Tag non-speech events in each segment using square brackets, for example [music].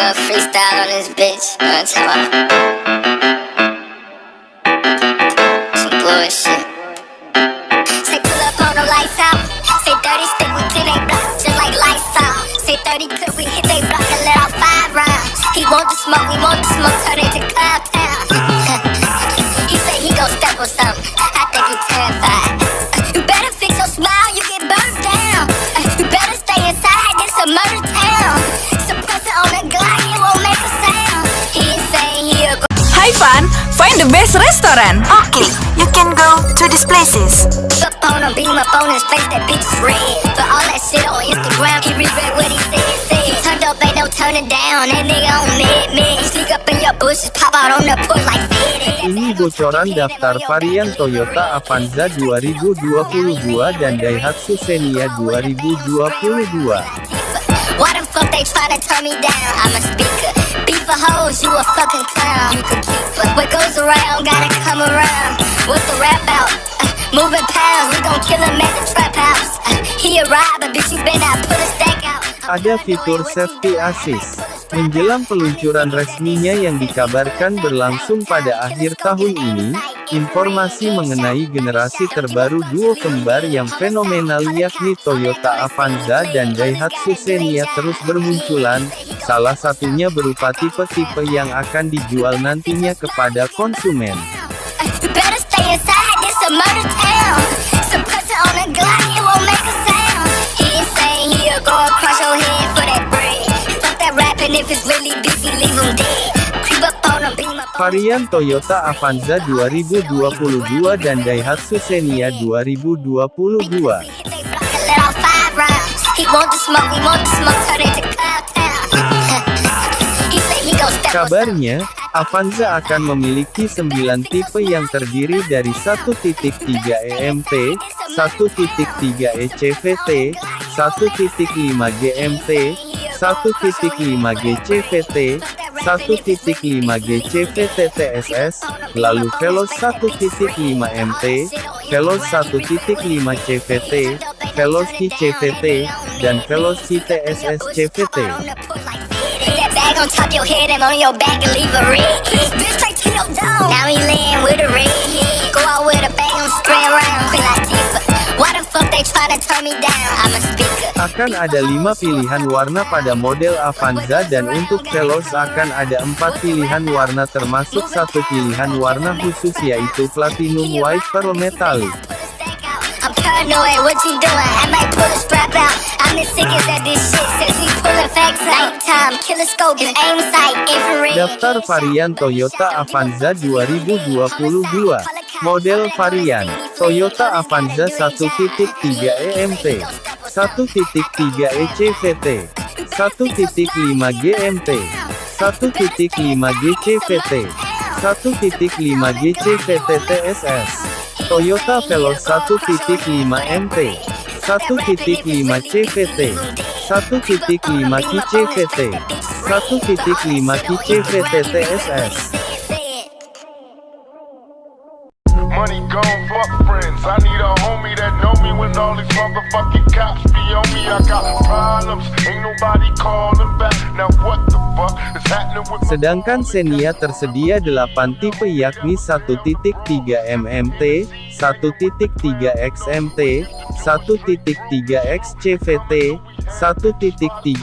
nigga freestyle on this bitch. I'm talking about? Some bullshit. Say pull up on the lights out. Say 30 stick with 10 they block, just like lights out. Say 30 clip we hit they block and let off five rounds. He want the smoke, we want the smoke, turn it to cloud town. [laughs] he say he gon' step on something. Best restaurant. Okay, you can go to these places. Up on him, beam up on his face, that bitch is red. But all that shit on Instagram, he regret what he said, said. He turned up, ain't no turning down, that nigga on mid, mid. He sneak up in your bushes, pop out on the porch like Fed. Ini bocoran daftar varian Toyota Avanza 2022 dan Daihatsu Xenia 2022. Why the fuck they tryna turn me down? I'm a speaker. Beef for hoes, you a fucking clown. You could keep her. What goes around, gotta come around. What's the rap out? Uh, moving pounds, we gon' kill him at the trap house. Uh, he a robber, bitch, you better not put a stack out. Ada fitur safety assist. Menjelang peluncuran resminya yang dikabarkan berlangsung pada akhir tahun ini, informasi mengenai generasi terbaru duo kembar yang fenomenal yakni Toyota Avanza dan Daihatsu Xenia terus bermunculan, salah satunya berupa tipe-tipe yang akan dijual nantinya kepada konsumen. Varian Toyota Avanza 2022 dan Daihatsu Xenia 2022. Let off five rounds. He want the smoke, we want the smoke, turn it to cloud town. he say he gon' step on Kabarnya, Avanza akan memiliki 9 tipe yang terdiri dari 1.3 EMT, 1.3 ECVT, 1.5 GMT, 1.5 GCVT, 1.5 GCVT TSS, lalu Veloz 1.5 MT, Veloz 1.5 CVT, Veloz CVT, dan Veloz TSS CVT. Akan ada 5 pilihan warna pada model Avanza dan untuk Veloz akan ada 4 pilihan warna termasuk satu pilihan warna khusus yaitu Platinum White Pearl Metallic. Daftar varian Toyota Avanza 2022. Model varian Toyota Avanza 1.3 EMT, 1.3 ECVT, 1.5 GMT, 1.5 GCVT, 1.5 GCVT TSS. Toyota Veloz 1.5 MT, 1.5 CVT, 1.5 KCVT, 1.5 KCVT TSS. Money gone, fuck friends. I need a when all these motherfucking cops be on me. I got problems, ain't nobody calling back. Now what the fuck is happening with Sedangkan Xenia tersedia 8 tipe yakni 1.3 MMT, 1.3 XMT, 1.3 XCVT, 1.3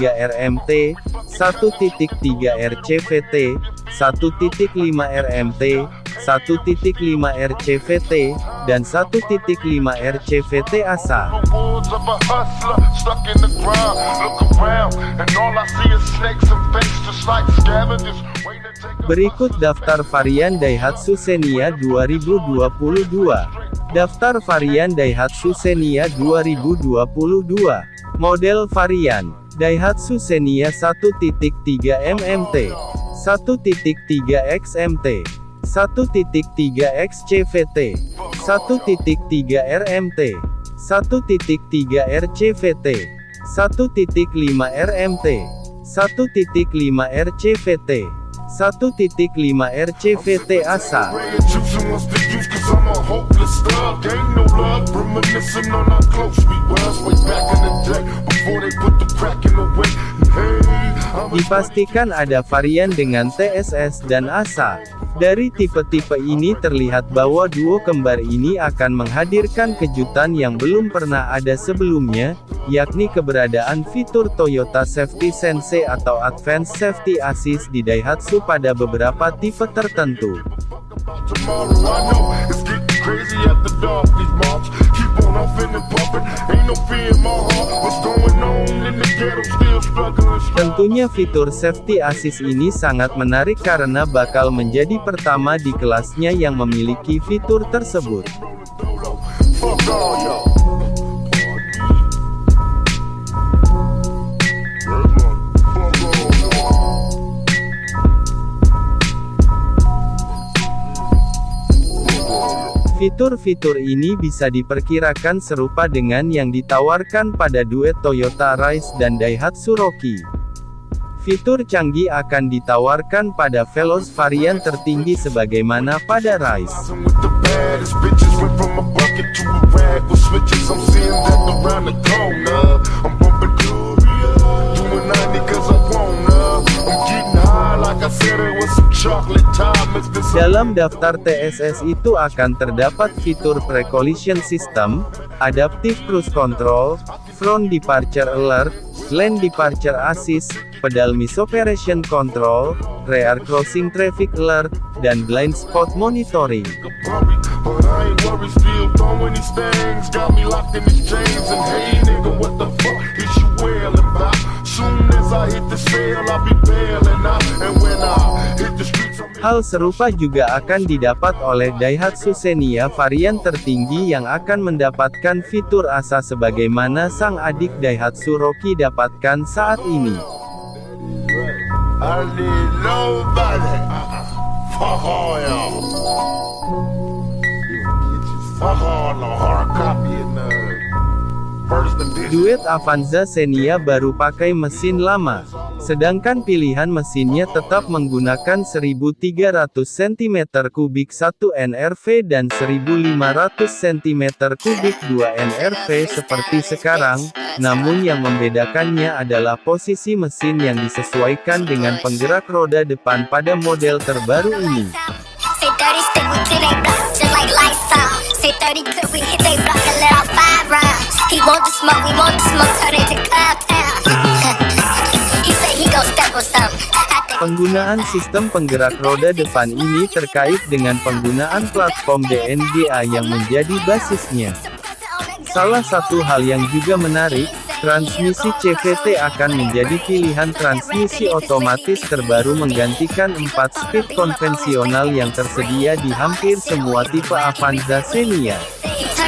RMT, 1.3 RCVT, 1.5 RMT, 1.5 RCVT, dan 1.5 RCVT ASA. Berikut daftar varian Daihatsu Xenia 2022. Daftar varian Daihatsu Xenia 2022. Model varian Daihatsu Xenia 1.3 MMT, 1.3 XMT, 1.3 XCVT, 1.3 RMT, 1.3 RCVT, 1.5 RMT, 1.5 RCVT, 1.5 RCVT ASA. Hey, Dipastikan ada varian dengan TSS dan ASA. Dari tipe-tipe ini terlihat bahwa duo kembar ini akan menghadirkan kejutan yang belum pernah ada sebelumnya, yakni keberadaan fitur Toyota Safety Sense atau Advanced Safety Assist di Daihatsu pada beberapa tipe tertentu. Tomorrow on huffing and puffing. Ain't no fear in my heart. What's going on in the ghetto? Still struggling. Tentunya fitur Safety Assist ini sangat menarik karena bakal menjadi pertama di kelasnya yang memiliki fitur tersebut. Fuck all y'all. Fitur-fitur ini bisa diperkirakan serupa dengan yang ditawarkan pada duet Toyota Rise dan Daihatsu Rocky. Fitur canggih akan ditawarkan pada Veloz varian tertinggi sebagaimana pada Rise. Dalam daftar TSS itu akan terdapat fitur Pre-Collision System, Adaptive Cruise Control, Front Departure Alert, Lane Departure Assist, Pedal Misoperation Control, Rear Crossing Traffic Alert, dan Blind Spot Monitoring. Soon as I hit the sale, I'll be bailing out. And when Hal serupa juga akan didapat oleh Daihatsu Xenia varian tertinggi yang akan mendapatkan fitur ASA sebagaimana sang adik Daihatsu Rocky dapatkan saat ini. Duet Avanza Xenia baru pakai mesin lama, sedangkan pilihan mesinnya tetap menggunakan 1300 cm3 1 NRV dan 1500 cm3 2 NRV seperti sekarang, namun yang membedakannya adalah posisi mesin yang disesuaikan dengan penggerak roda depan pada model terbaru ini. Penggunaan sistem penggerak roda depan ini terkait dengan penggunaan platform DNGA yang menjadi basisnya. Salah satu hal yang juga menarik, transmisi CVT akan menjadi pilihan transmisi otomatis terbaru menggantikan 4-speed konvensional yang tersedia di hampir semua tipe Avanza Xenia.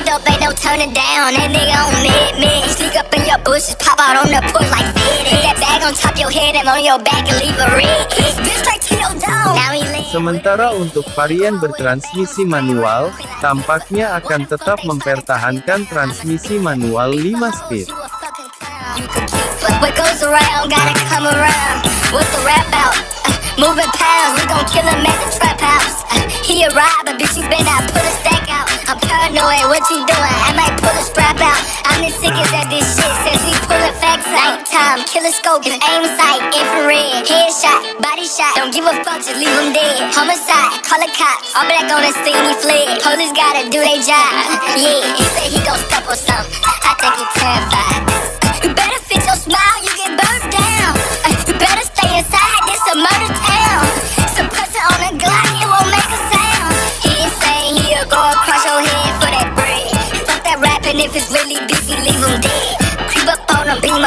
Up, ain't no turning down, and they on mid mid. Sneak up in your bushes, pop out on the porch like fitted. That bag on top your head and on your back and leave a red. Bitch straight to your dome. Now he laying. Sementara untuk varian bertransmisi manual, tampaknya akan tetap mempertahankan transmisi manual 5 speed. What goes around gotta come around. What's the rap out? Uh, moving pounds, we gon' kill him at the trap house. Uh, he a robber, bitch, you better not put a stack out. I'm paranoid, what you doing? I might pull a strap out. I'm the sickest at this shit since we pullin' facts out. Nighttime, killer scope, his aim sight, infrared, headshot, body shot. Don't give a fuck, just leave him dead. Homicide, call the cops. All black on the scene, he fled. Police gotta do their job. Yeah, he said he gon' step on something. I think he terrified. You better fix your smile, you get burnt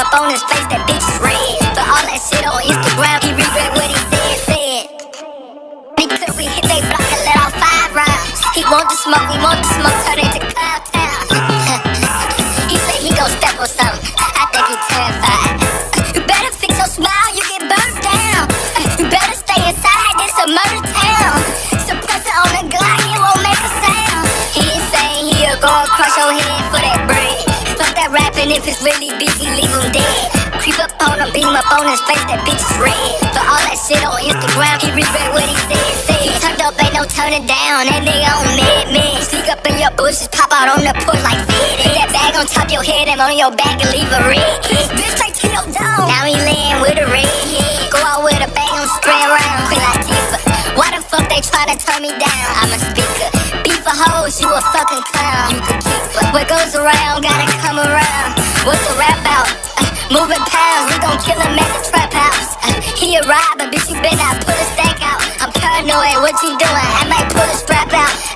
up on his face, that bitch red. But all that shit on Instagram, he regret what he said, said. Clip, we hit they block and let off five rounds. He want the smoke, we want beat him up on his face, that bitch is red. But all that shit on Instagram, he regret what he said, said. Turned up, ain't no turning down, and they on mad mid. Sneak up in your bushes, pop out on the porch like this. Put that bag on top your head, and on your back, and leave a red. Bitch, take Tito down. Now he laying with a red. Go out with a bang on straight around, quit like Tifa. Why the fuck they try to turn me down? I'm a speaker. Beef a hoes, you a fucking clown. You could keep, what goes around, gotta come around. What's a rap Moving pounds, we gon' kill him at the trap house. Uh, he a robber, bitch, you better put a stack out. I'm paranoid, what you doing? I might pull a strap out.